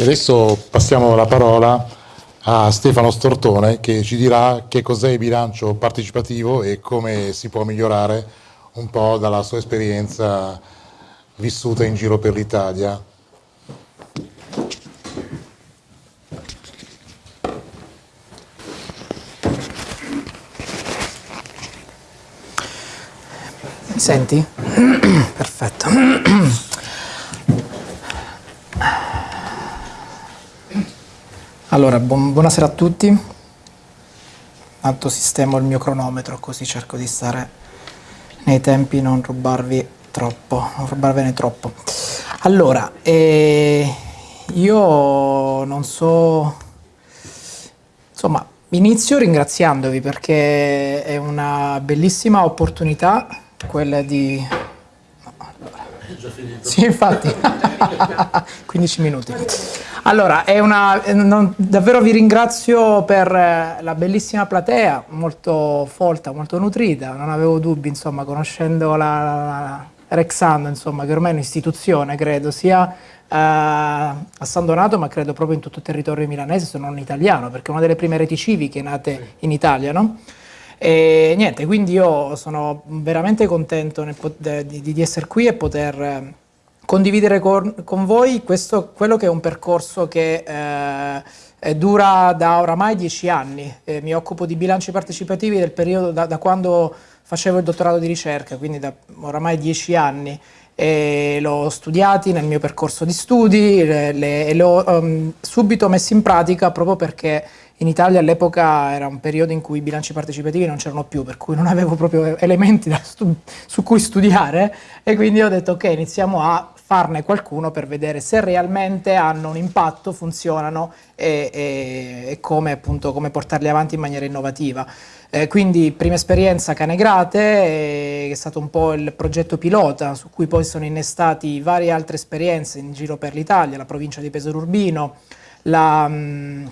E adesso passiamo la parola a Stefano Stortone che ci dirà che cos'è il bilancio partecipativo e come si può migliorare un po' dalla sua esperienza vissuta in giro per l'Italia. Senti? Perfetto. Allora, buon, buonasera a tutti. Tanto sistemo il mio cronometro così cerco di stare nei tempi, non rubarvi troppo, non rubarvene troppo. Allora, eh, io non so, insomma, inizio ringraziandovi perché è una bellissima opportunità quella di... Sì, infatti, 15 minuti. Allora, è una, non, davvero vi ringrazio per la bellissima platea, molto folta, molto nutrita, non avevo dubbi, insomma, conoscendo la, la Rexando, insomma, che ormai è un'istituzione, credo, sia eh, a San Donato, ma credo proprio in tutto il territorio milanese, se non italiano, perché è una delle prime reti civiche nate in Italia, no? E niente, quindi io sono veramente contento di, di, essere qui e poter eh, condividere con, con, voi questo, quello che è un percorso che eh, dura da oramai dieci anni. Eh, mi occupo di bilanci partecipativi del periodo da, da, quando facevo il dottorato di ricerca, quindi da oramai dieci anni. l'ho studiati nel mio percorso di studi e l'ho um, subito messi in pratica proprio perché in Italia all'epoca era un periodo in cui i bilanci partecipativi non c'erano più, per cui non avevo proprio elementi su cui studiare e quindi ho detto ok, iniziamo a farne qualcuno per vedere se realmente hanno un impatto, funzionano e, e, e come, appunto, come portarli avanti in maniera innovativa. Eh, quindi prima esperienza Canegrate, eh, che è stato un po' il progetto pilota su cui poi sono innestati varie altre esperienze in giro per l'Italia, la provincia di Pesaro Urbino, la... Mh, mm,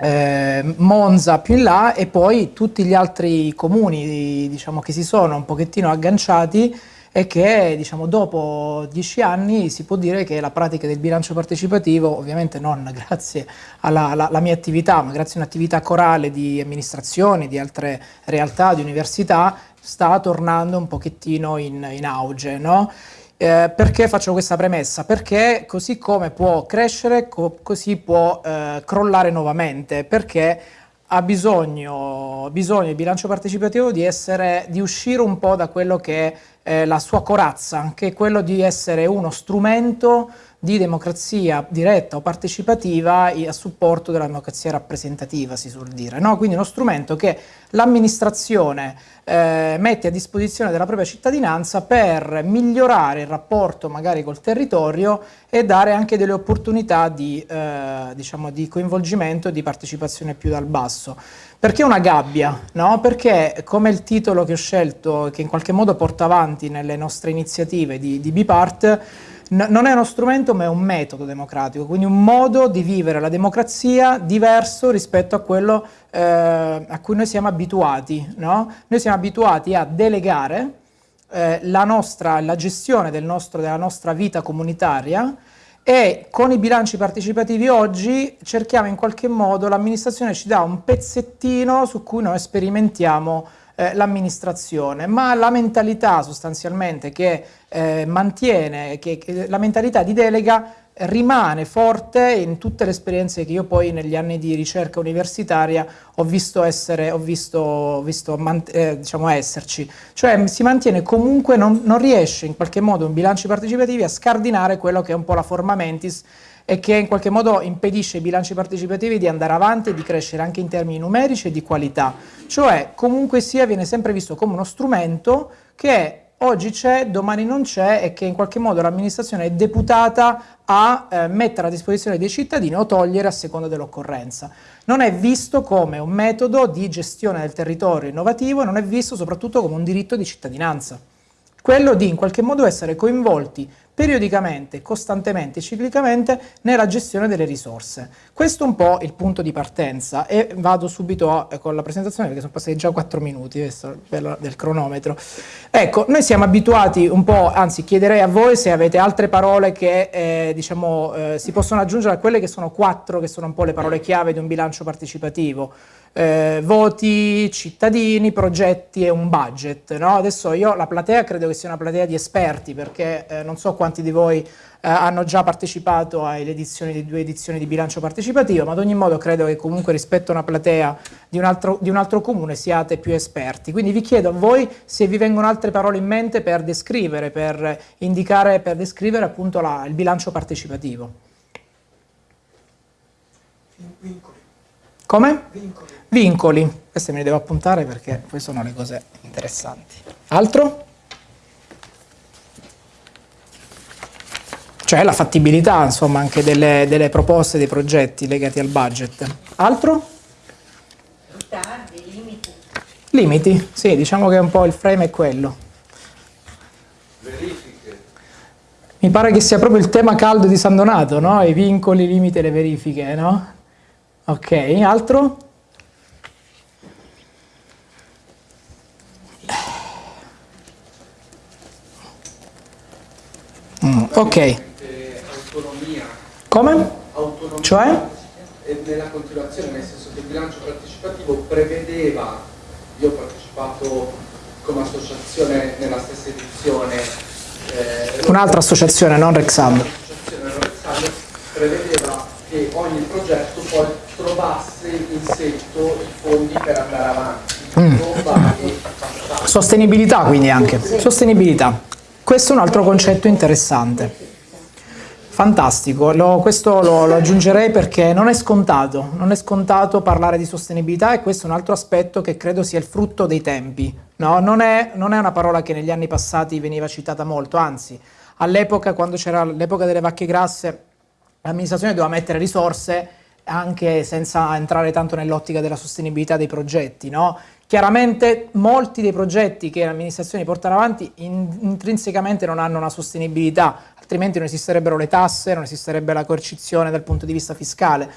eh, Monza più in là e poi tutti gli altri comuni diciamo, che si sono un pochettino agganciati e che diciamo, dopo dieci anni si può dire che la pratica del bilancio partecipativo, ovviamente non grazie alla, alla, alla mia attività, ma grazie a un'attività corale di amministrazioni, di altre realtà, di università, sta tornando un pochettino in, in auge. No? Eh, perché faccio questa premessa? Perché così come può crescere, co così può eh, crollare nuovamente, perché ha bisogno, bisogno il bilancio partecipativo di, essere, di uscire un po' da quello che è eh, la sua corazza, che è quello di essere uno strumento di democrazia diretta o partecipativa a supporto della democrazia rappresentativa, si suol dire. No? Quindi uno strumento che l'amministrazione eh, mette a disposizione della propria cittadinanza per migliorare il rapporto magari col territorio e dare anche delle opportunità di, eh, diciamo, di coinvolgimento e di partecipazione più dal basso. Perché una gabbia? No? Perché come il titolo che ho scelto, che in qualche modo porta avanti nelle nostre iniziative di, di Bipart, non è uno strumento ma è un metodo democratico, quindi un modo di vivere la democrazia diverso rispetto a quello eh, a cui noi siamo abituati. No? Noi siamo abituati a delegare eh, la, nostra, la gestione del nostro, della nostra vita comunitaria e con i bilanci partecipativi oggi cerchiamo in qualche modo, l'amministrazione ci dà un pezzettino su cui noi sperimentiamo eh, l'amministrazione, ma la mentalità sostanzialmente che eh, mantiene, che, che la mentalità di delega rimane forte in tutte le esperienze che io poi negli anni di ricerca universitaria ho visto, essere, ho visto, visto eh, diciamo esserci. Cioè si mantiene comunque, non, non riesce in qualche modo in bilanci partecipativi a scardinare quello che è un po' la forma mentis e che in qualche modo impedisce ai bilanci partecipativi di andare avanti e di crescere anche in termini numerici e di qualità. Cioè, comunque sia, viene sempre visto come uno strumento che oggi c'è, domani non c'è e che in qualche modo l'amministrazione è deputata a eh, mettere a disposizione dei cittadini o togliere a seconda dell'occorrenza. Non è visto come un metodo di gestione del territorio innovativo non è visto soprattutto come un diritto di cittadinanza quello di in qualche modo essere coinvolti periodicamente, costantemente, ciclicamente nella gestione delle risorse. Questo è un po' il punto di partenza e vado subito a, eh, con la presentazione perché sono passati già 4 minuti questo, del cronometro. Ecco, noi siamo abituati un po', anzi chiederei a voi se avete altre parole che eh, diciamo, eh, si possono aggiungere a quelle che sono quattro, che sono un po' le parole chiave di un bilancio partecipativo eh, voti, cittadini, progetti e un budget. No? Adesso io la platea credo che sia una platea di esperti perché eh, non so quanti di voi eh, hanno già partecipato alle edizioni di due edizioni di bilancio partecipativo, ma ad ogni modo credo che comunque rispetto a una platea di un altro, di un altro comune siate più esperti. Quindi vi chiedo a voi se vi vengono altre parole in mente per descrivere, per indicare, per descrivere appunto la, il bilancio partecipativo. Vincoli. Come? Vincoli. Vincoli. Queste me le devo appuntare perché poi sono le cose interessanti. Altro? Cioè la fattibilità, insomma, anche delle, delle proposte, dei progetti legati al budget. Altro? Ritardi, limiti. Limiti, sì, diciamo che un po' il frame è quello. Verifiche. Mi pare che sia proprio il tema caldo di San Donato, no? I vincoli, i limiti e le verifiche, no? Ok, altro? Ok. Autonomia. Come? Autonomia. Cioè? Nella continuazione, nel senso che il bilancio partecipativo prevedeva, io ho partecipato come associazione nella stessa edizione. Eh, Un'altra associazione, non Rexam. L'associazione prevedeva che ogni progetto poi trovasse in setto i fondi per andare avanti. Mm. Sostenibilità quindi anche. Sostenibilità. Questo è un altro concetto interessante. Fantastico, lo, questo lo, lo, aggiungerei perché non è scontato, non è scontato parlare di sostenibilità e questo è un altro aspetto che credo sia il frutto dei tempi. No? Non, è, non è una parola che negli anni passati veniva citata molto, anzi all'epoca, quando c'era l'epoca delle vacche grasse, l'amministrazione doveva mettere risorse anche senza entrare tanto nell'ottica della sostenibilità dei progetti. No? Chiaramente molti dei progetti che le amministrazioni portano avanti in, intrinsecamente non hanno una sostenibilità, altrimenti non esisterebbero le tasse, non esisterebbe la coercizione dal punto di vista fiscale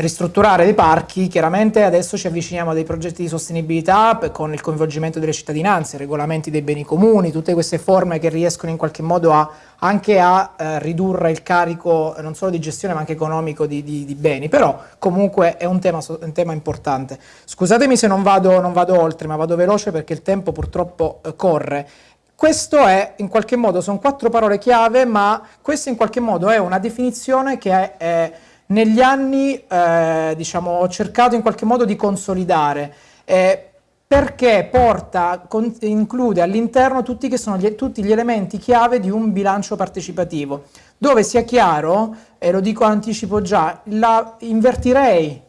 ristrutturare dei parchi, chiaramente adesso ci avviciniamo a dei progetti di sostenibilità con il coinvolgimento delle cittadinanze, regolamenti dei beni comuni, tutte queste forme che riescono in qualche modo a, anche a eh, ridurre il carico non solo di gestione ma anche economico di, di, di beni, però comunque è un tema, un tema importante. Scusatemi se non vado, non vado, oltre, ma vado veloce perché il tempo purtroppo eh, corre. Questo è, in qualche modo, sono quattro parole chiave, ma questa in qualche modo è una definizione che è, è negli anni eh, diciamo, ho cercato in qualche modo di consolidare. Eh, perché porta, con, include all'interno tutti, tutti, gli elementi chiave di un bilancio partecipativo, dove sia chiaro, e lo dico anticipo già, la, invertirei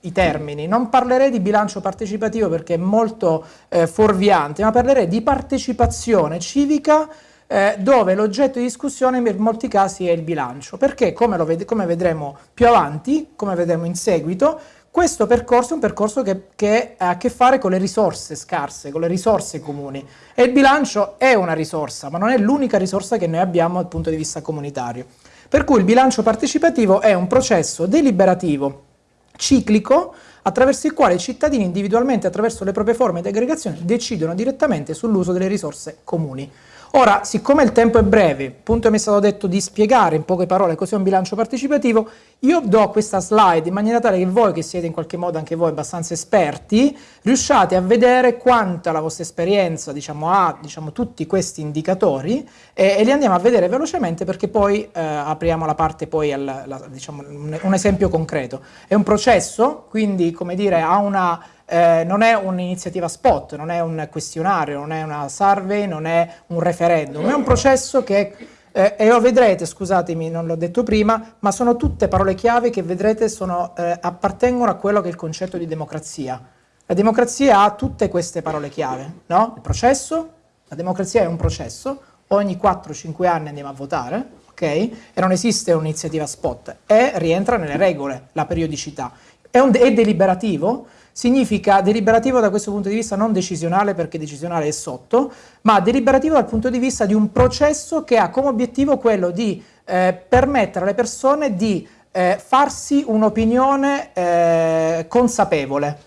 i termini, non parlerei di bilancio partecipativo perché è molto eh, fuorviante, ma parlerei di partecipazione civica eh, dove l'oggetto di discussione in molti casi è il bilancio, perché come, ved come vedremo più avanti, come vedremo in seguito, questo percorso è un percorso che, che, ha a che fare con le risorse scarse, con le risorse comuni e il bilancio è una risorsa, ma non è l'unica risorsa che noi abbiamo dal punto di vista comunitario. Per cui il bilancio partecipativo è un processo deliberativo, ciclico, attraverso il quale i cittadini individualmente, attraverso le proprie forme di aggregazione, decidono direttamente sull'uso delle risorse comuni. Ora, siccome il tempo è breve, appunto mi è stato detto di spiegare in poche parole cos'è un bilancio partecipativo, io do questa slide in maniera tale che voi, che siete in qualche modo anche voi abbastanza esperti, riusciate a vedere quanta la vostra esperienza diciamo, ha diciamo, tutti questi indicatori e, e, li andiamo a vedere velocemente perché poi eh, apriamo la parte poi al la, diciamo, un, un esempio concreto. È un processo, quindi come dire, ha una eh, non è un'iniziativa spot, non è un questionario, non è una survey, non è un referendum, è un processo che, eh, e lo vedrete, scusatemi, non l'ho detto prima, ma sono tutte parole chiave che vedrete sono, eh, appartengono a quello che è il concetto di democrazia. La democrazia ha tutte queste parole chiave, no? Il processo, la democrazia è un processo, ogni 4-5 anni andiamo a votare, ok? E non esiste un'iniziativa spot, e rientra nelle regole la periodicità. È, è deliberativo, significa deliberativo da questo punto di vista non decisionale perché decisionale è sotto, ma deliberativo dal punto di vista di un processo che ha come obiettivo quello di eh, permettere alle persone di eh, farsi un'opinione eh, consapevole.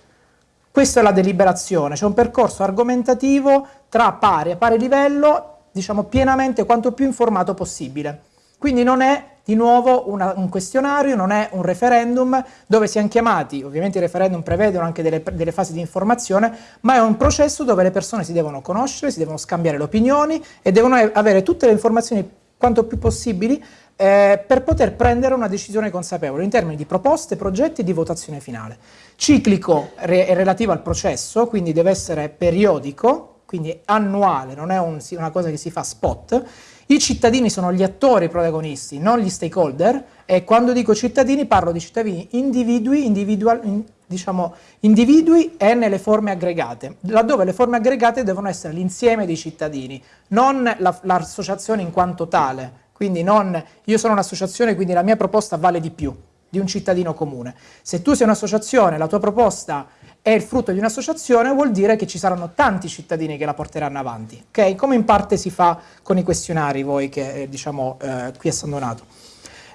Questa è la deliberazione, c'è un percorso argomentativo tra pari a pari livello, diciamo pienamente quanto più informato possibile. Quindi non è di nuovo una, un questionario, non è un referendum dove siamo chiamati, ovviamente i referendum prevedono anche delle, delle, fasi di informazione, ma è un processo dove le persone si devono conoscere, si devono scambiare le opinioni e devono avere tutte le informazioni quanto più possibili eh, per poter prendere una decisione consapevole in termini di proposte, progetti e di votazione finale. Ciclico re è relativo al processo, quindi deve essere periodico, quindi annuale, non è un, una cosa che si fa spot, i cittadini sono gli attori protagonisti, non gli stakeholder, e quando dico cittadini parlo di cittadini individui, in, diciamo, individui e nelle forme aggregate, laddove le forme aggregate devono essere l'insieme dei cittadini, non l'associazione la, in quanto tale, quindi non io sono un'associazione quindi la mia proposta vale di più di un cittadino comune. Se tu sei un'associazione, la tua proposta è il frutto di un'associazione, vuol dire che ci saranno tanti cittadini che la porteranno avanti, ok? Come in parte si fa con i questionari, voi che eh, diciamo eh, qui a San Donato.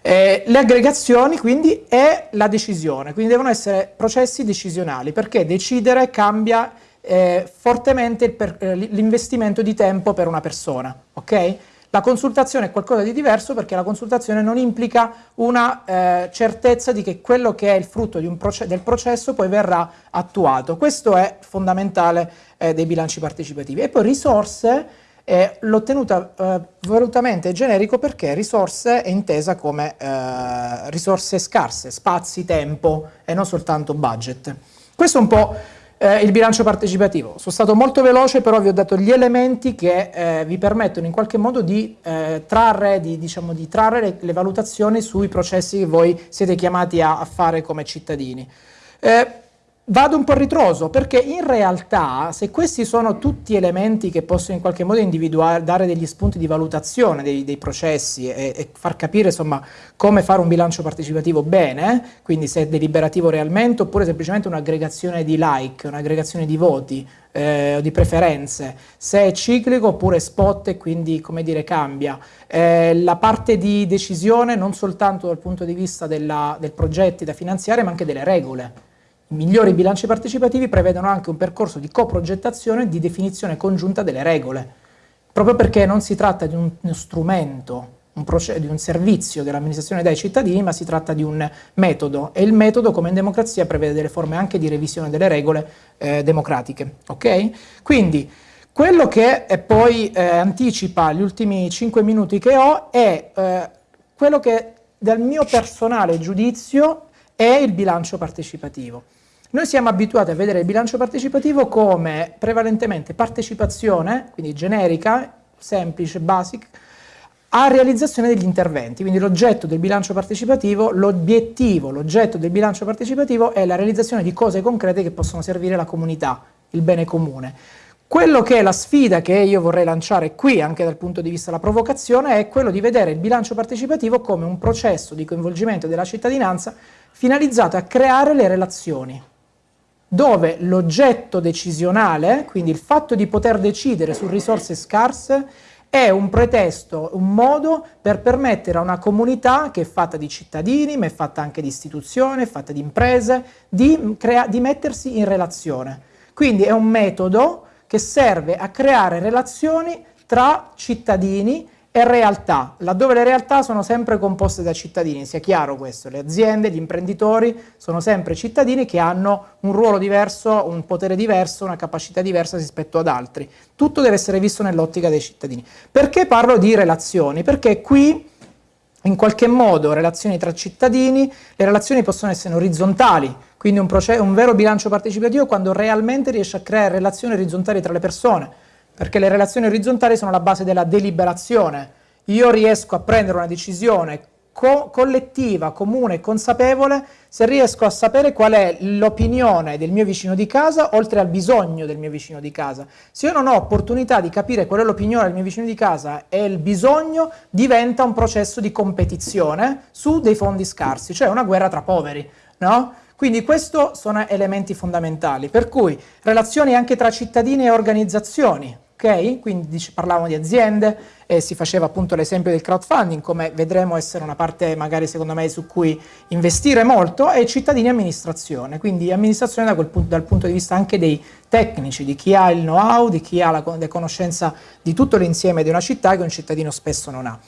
Eh, le aggregazioni quindi è la decisione, quindi devono essere processi decisionali, perché decidere cambia eh, fortemente eh, l'investimento di tempo per una persona, ok? La consultazione è qualcosa di diverso perché la consultazione non implica una eh, certezza di che quello che è il frutto proce del processo poi verrà attuato. Questo è fondamentale eh, dei bilanci partecipativi. E poi risorse, eh, l'ho tenuta eh, volutamente generico perché risorse è intesa come eh, risorse scarse, spazi, tempo e non soltanto budget. Questo è un po' Eh, il bilancio partecipativo. Sono stato molto veloce, però vi ho dato gli elementi che eh, vi permettono in qualche modo di eh, trarre, di, diciamo, di trarre le, le, valutazioni sui processi che voi siete chiamati a, a fare come cittadini. Vado un po' ritroso perché in realtà se questi sono tutti elementi che possono in qualche modo individuare, dare degli spunti di valutazione dei, dei processi e, e, far capire insomma come fare un bilancio partecipativo bene, quindi se è deliberativo realmente oppure semplicemente un'aggregazione di like, un'aggregazione di voti eh, o di preferenze, se è ciclico oppure spot e quindi come dire cambia. Eh, la parte di decisione non soltanto dal punto di vista della, del progetti da finanziare ma anche delle regole migliori bilanci partecipativi prevedono anche un percorso di coprogettazione e di definizione congiunta delle regole, proprio perché non si tratta di un, uno strumento, un di un servizio dell'amministrazione dai cittadini, ma si tratta di un metodo e il metodo, come in democrazia, prevede delle forme anche di revisione delle regole eh, democratiche. Okay? Quindi, quello che poi eh, anticipa gli ultimi 5 minuti che ho è eh, quello che dal mio personale giudizio è il bilancio partecipativo. Noi siamo abituati a vedere il bilancio partecipativo come prevalentemente partecipazione, quindi generica, semplice, basic, a realizzazione degli interventi. Quindi l'oggetto del bilancio partecipativo, l'obiettivo, l'oggetto del bilancio partecipativo è la realizzazione di cose concrete che possono servire la comunità, il bene comune. Quello che è la sfida che io vorrei lanciare qui, anche dal punto di vista della provocazione, è quello di vedere il bilancio partecipativo come un processo di coinvolgimento della cittadinanza finalizzato a creare le relazioni dove l'oggetto decisionale, quindi il fatto di poter decidere su risorse scarse, è un pretesto, un modo per permettere a una comunità che è fatta di cittadini, ma è fatta anche di istituzioni, è fatta di imprese, di, di mettersi in relazione. Quindi è un metodo che serve a creare relazioni tra cittadini e realtà, laddove le realtà sono sempre composte da cittadini, sia chiaro questo, le aziende, gli imprenditori sono sempre cittadini che hanno un ruolo diverso, un potere diverso, una capacità diversa rispetto ad altri. Tutto deve essere visto nell'ottica dei cittadini. Perché parlo di relazioni? Perché qui in qualche modo relazioni tra cittadini, le relazioni possono essere orizzontali, quindi un, un vero bilancio partecipativo quando realmente riesce a creare relazioni orizzontali tra le persone, perché le relazioni orizzontali sono la base della deliberazione. Io riesco a prendere una decisione co collettiva, comune e consapevole se riesco a sapere qual è l'opinione del mio vicino di casa oltre al bisogno del mio vicino di casa. Se io non ho opportunità di capire qual è l'opinione del mio vicino di casa e il bisogno, diventa un processo di competizione su dei fondi scarsi, cioè una guerra tra poveri, no? Quindi questi sono elementi fondamentali, per cui relazioni anche tra cittadini e organizzazioni, ok? Quindi parlavamo di aziende e si faceva appunto l'esempio del crowdfunding, come vedremo essere una parte magari secondo me su cui investire molto, e cittadini e amministrazione, quindi amministrazione da punto, dal punto di vista anche dei tecnici, di chi ha il know-how, di chi ha la, la conoscenza di tutto l'insieme di una città che un cittadino spesso non ha.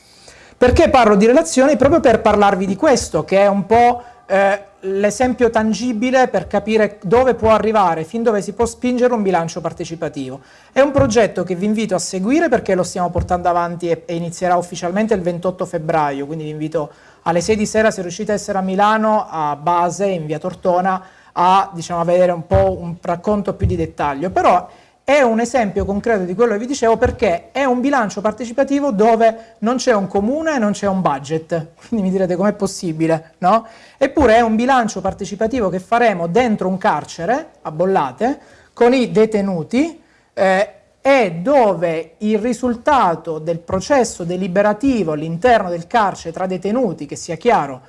Perché parlo di relazioni? Proprio per parlarvi di questo, che è un po' eh, l'esempio tangibile per capire dove può arrivare, fin dove si può spingere un bilancio partecipativo. È un progetto che vi invito a seguire perché lo stiamo portando avanti e, e inizierà ufficialmente il 28 febbraio, quindi vi invito alle 6 di sera se riuscite a essere a Milano, a base, in via Tortona, a, diciamo, vedere un po' un racconto più di dettaglio. Però è un esempio concreto di quello che vi dicevo perché è un bilancio partecipativo dove non c'è un comune e non c'è un budget, quindi mi direte com'è possibile, no? Eppure è un bilancio partecipativo che faremo dentro un carcere, a Bollate, con i detenuti eh, e dove il risultato del processo deliberativo all'interno del carcere tra detenuti, che sia chiaro,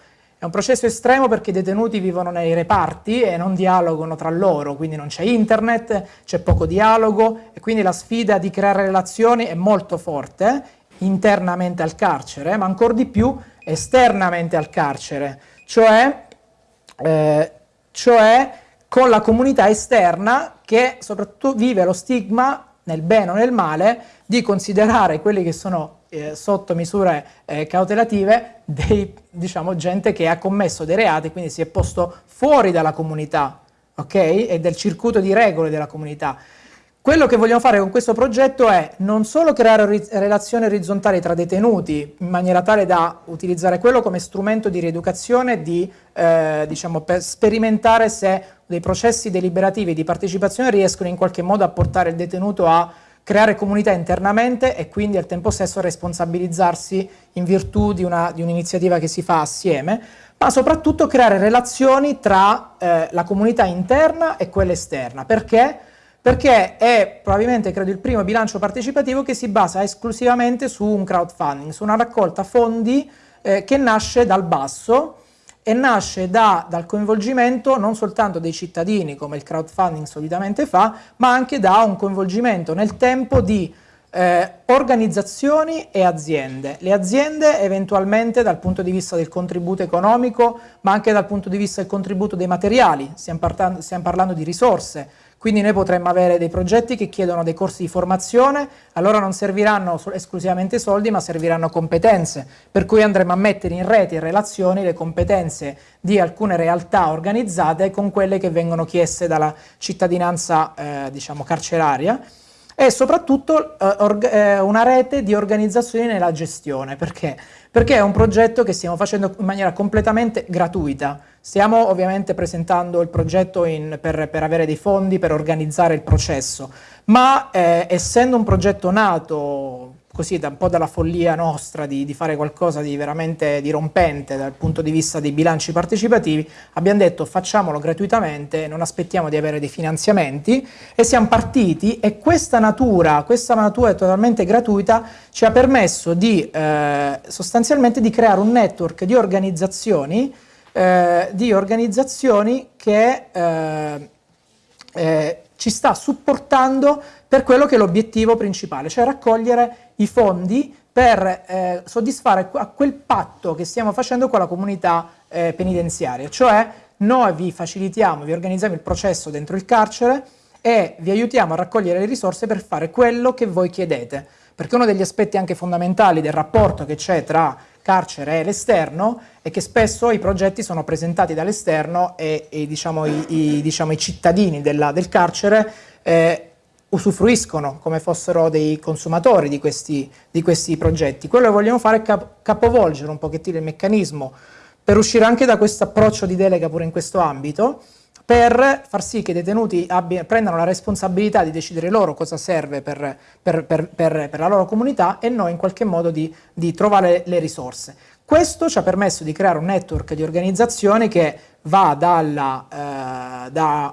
è un processo estremo perché i detenuti vivono nei reparti e non dialogano tra loro, quindi non c'è internet, c'è poco dialogo e quindi la sfida di creare relazioni è molto forte internamente al carcere, ma ancora di più esternamente al carcere, cioè, eh, cioè con la comunità esterna che soprattutto vive lo stigma nel bene o nel male di considerare quelli che sono eh, sotto misure eh, cautelative dei, diciamo, gente che ha commesso dei reati, quindi si è posto fuori dalla comunità, ok? E del circuito di regole della comunità. Quello che vogliamo fare con questo progetto è non solo creare relazioni orizzontali tra detenuti in maniera tale da utilizzare quello come strumento di rieducazione, di, eh, diciamo, per sperimentare se dei processi deliberativi di partecipazione riescono in qualche modo a portare il detenuto a creare comunità internamente e quindi al tempo stesso responsabilizzarsi in virtù di un'iniziativa un che si fa assieme, ma soprattutto creare relazioni tra eh, la comunità interna e quella esterna. Perché? Perché è probabilmente, credo, il primo bilancio partecipativo che si basa esclusivamente su un crowdfunding, su una raccolta fondi eh, che nasce dal basso, e nasce da, dal coinvolgimento non soltanto dei cittadini, come il crowdfunding solitamente fa, ma anche da un coinvolgimento nel tempo di eh, organizzazioni e aziende. Le aziende eventualmente dal punto di vista del contributo economico, ma anche dal punto di vista del contributo dei materiali, stiamo, stiamo parlando di risorse, quindi noi potremmo avere dei progetti che chiedono dei corsi di formazione, allora non serviranno esclusivamente soldi, ma serviranno competenze, per cui andremo a mettere in rete, in relazioni, le competenze di alcune realtà organizzate con quelle che vengono chieste dalla cittadinanza eh, diciamo, carceraria e soprattutto eh, eh, una rete di organizzazioni nella gestione. Perché? Perché è un progetto che stiamo facendo in maniera completamente gratuita. Stiamo ovviamente presentando il progetto in, per, per, avere dei fondi per organizzare il processo, ma eh, essendo un progetto nato così da un po' dalla follia nostra di, di, fare qualcosa di veramente dirompente dal punto di vista dei bilanci partecipativi, abbiamo detto facciamolo gratuitamente, non aspettiamo di avere dei finanziamenti e siamo partiti. E questa natura, questa natura totalmente gratuita ci ha permesso di eh, sostanzialmente di creare un network di organizzazioni eh, di organizzazioni che eh, eh, ci sta supportando per quello che è l'obiettivo principale, cioè raccogliere i fondi per eh, soddisfare a quel patto che stiamo facendo con la comunità eh, penitenziaria, cioè noi vi facilitiamo, vi organizziamo il processo dentro il carcere e vi aiutiamo a raccogliere le risorse per fare quello che voi chiedete, perché uno degli aspetti anche fondamentali del rapporto che c'è tra carcere e l'esterno è che spesso i progetti sono presentati dall'esterno e, e diciamo, i, i, diciamo, i, cittadini della, del carcere eh, usufruiscono come fossero dei consumatori di questi, di questi, progetti. Quello che vogliamo fare è cap capovolgere un pochettino il meccanismo per uscire anche da questo approccio di delega pure in questo ambito per far sì che i detenuti abbia, prendano la responsabilità di decidere loro cosa serve per, per, per, per, la loro comunità e noi in qualche modo di, di trovare le risorse. Questo ci ha permesso di creare un network di organizzazioni che va dall'Associazione eh, da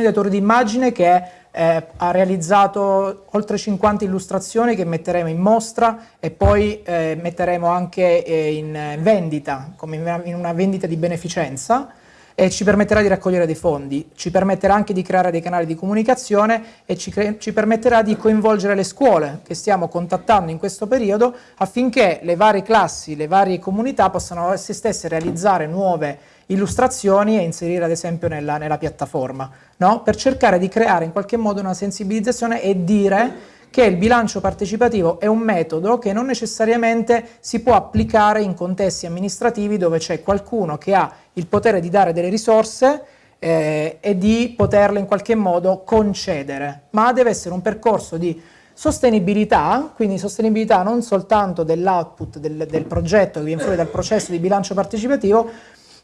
di autori d'immagine che eh, ha realizzato oltre 50 illustrazioni che metteremo in mostra e poi eh, metteremo anche eh, in vendita, come in una vendita di beneficenza, e ci permetterà di raccogliere dei fondi, ci permetterà anche di creare dei canali di comunicazione e ci, ci, permetterà di coinvolgere le scuole che stiamo contattando in questo periodo affinché le varie classi, le varie comunità possano esse stesse realizzare nuove illustrazioni e inserire ad esempio nella, nella piattaforma, no? per cercare di creare in qualche modo una sensibilizzazione e dire che il bilancio partecipativo è un metodo che non necessariamente si può applicare in contesti amministrativi dove c'è qualcuno che ha il potere di dare delle risorse eh, e di poterle in qualche modo concedere, ma deve essere un percorso di sostenibilità, quindi sostenibilità non soltanto dell'output del, del progetto che viene fuori dal processo di bilancio partecipativo,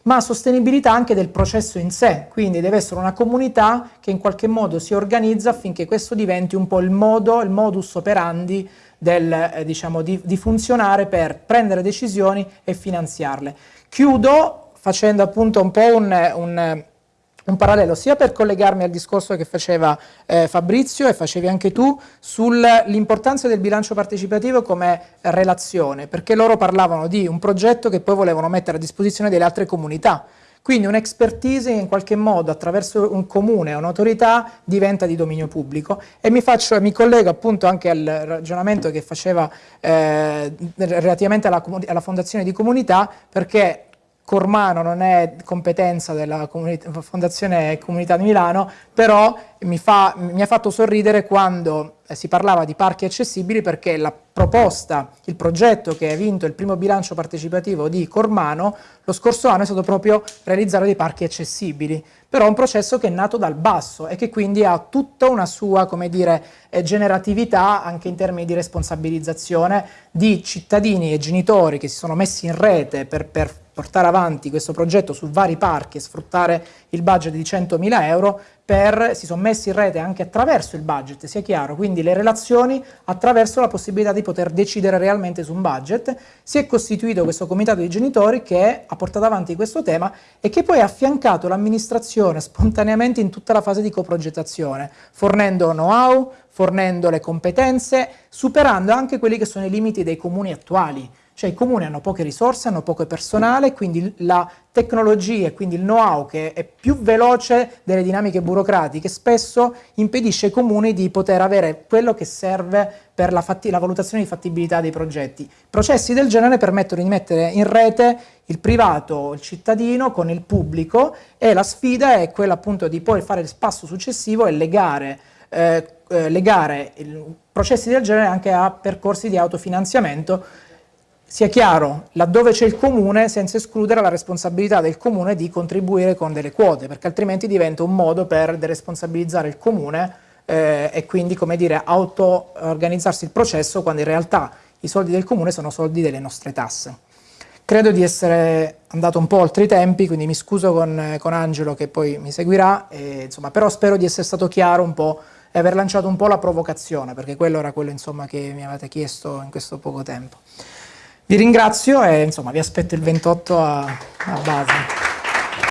ma sostenibilità anche del processo in sé, quindi deve essere una comunità che in qualche modo si organizza affinché questo diventi un po' il modo, il modus operandi del, eh, diciamo, di, di funzionare per prendere decisioni e finanziarle. Chiudo facendo appunto un po' un, un un parallelo sia per collegarmi al discorso che faceva eh, Fabrizio e facevi anche tu sull'importanza del bilancio partecipativo come relazione, perché loro parlavano di un progetto che poi volevano mettere a disposizione delle altre comunità. Quindi un'expertise in qualche modo attraverso un comune, un'autorità, diventa di dominio pubblico e mi, faccio, mi, collego appunto anche al ragionamento che faceva eh, relativamente alla, alla fondazione di comunità perché Cormano non è competenza della Fondazione Comunità di Milano, però mi, fa, mi ha fatto sorridere quando eh, si parlava di parchi accessibili perché la proposta, il progetto che ha vinto il primo bilancio partecipativo di Cormano lo scorso anno è stato proprio realizzare dei parchi accessibili, però è un processo che è nato dal basso e che quindi ha tutta una sua, come dire, eh, generatività anche in termini di responsabilizzazione di cittadini e genitori che si sono messi in rete per, per portare avanti questo progetto su vari parchi e sfruttare il budget di 100.000 euro per, si sono messi in rete anche attraverso il budget, sia chiaro, quindi le relazioni attraverso la possibilità di poter decidere realmente su un budget. Si è costituito questo comitato di genitori che ha portato avanti questo tema e che poi ha affiancato l'amministrazione spontaneamente in tutta la fase di coprogettazione, fornendo know-how, fornendo le competenze, superando anche quelli che sono i limiti dei comuni attuali cioè i comuni hanno poche risorse, hanno poco personale, quindi la tecnologia e quindi il know-how che è più veloce delle dinamiche burocratiche spesso impedisce ai comuni di poter avere quello che serve per la, la valutazione di fattibilità dei progetti. Processi del genere permettono di mettere in rete il privato, il cittadino con il pubblico e la sfida è quella appunto di poi fare il passo successivo e legare eh, eh, legare processi del genere anche a percorsi di autofinanziamento sia chiaro, laddove c'è il comune, senza escludere la responsabilità del comune di contribuire con delle quote, perché altrimenti diventa un modo per deresponsabilizzare il comune eh, e quindi, come dire, auto-organizzarsi il processo quando in realtà i soldi del comune sono soldi delle nostre tasse. Credo di essere andato un po' oltre i tempi, quindi mi scuso con, con Angelo che poi mi seguirà, e, insomma, però spero di essere stato chiaro un po' e aver lanciato un po' la provocazione, perché quello era quello insomma, che mi avete chiesto in questo poco tempo. Vi ringrazio e insomma vi aspetto il 28 a, a base.